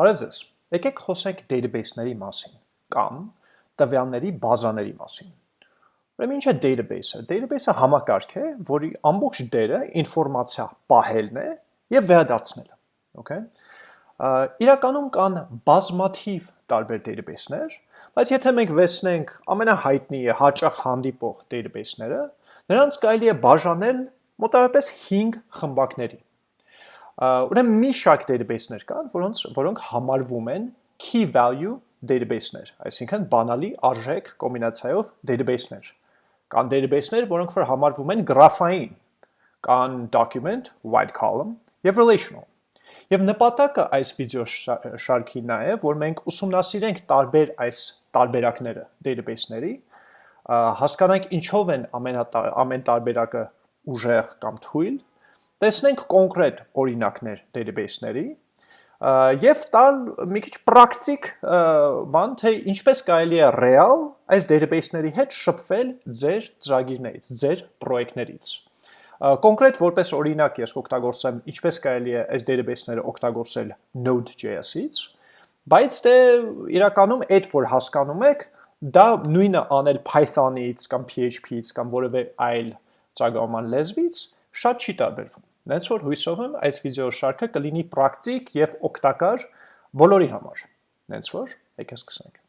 Բարև ձեզ։ Եկեք խոսենք database-ների մասին կամ տվյալների բազաների մասին։ Ուրեմն ինչ է database-ը։ Database-ը համակարգ է, որի ամբողջ դերը ինֆորմացիա պահելն է եւ վերադարձնելը, okay։ Իրականում կան բազմաթիվ տարբեր database-ներ, բայց եթե մենք վերցնենք ամենահայտնի հաճախ հանդիպող database-ները, նրանց կարելի է բաժանել մոտավորապես 5 խմբակների։ Ուրեմն մի շարք database-ներ կան, որոնց որոնք համարվում են key value database-ներ, այսինքն բանալի արժեք կոմբինացիայով database-ներ։ Կան database-ներ, որոնք որ համարվում են գրաֆային, կան document, white column եւ relational։ Եվ նպատակը այս վիդեո շարքի նա է, որ մենք ուսումնասիրենք տարբեր այս տարբերակները database-ների, հասկանանք ինչով են ամեն ամեն տարբերակը ուժեղ կամ թույլ, տեսնենք կոնկրետ օրինակներ database-ների եւ տալ մի քիչ պրակտիկ բան թե ինչպես կարելի է ռեալ այս database-ների հետ շփվել ձեր ծրագիրներից, ձեր պրոյեկտներից։ Կոնկրետ որպես օրինակ ես կօգտագործեմ ինչպես կարելի է այս database-ները օգտագործել Node.js-ից, բայց դե իրականում այդ որ հասկանում եք, դա նույնը անել Python-ից կամ PHP-ից կամ որևէ այլ ծագաման լեզվից շատ չի տարբերվում։ Նենց որ հույսով եմ այս վիդեո շարքը կլինի պրակտիկ եւ օգտակար բոլորի համար։ Նենց որ եկեք սկսենք։